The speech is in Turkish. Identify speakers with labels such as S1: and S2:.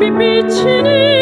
S1: bir biçini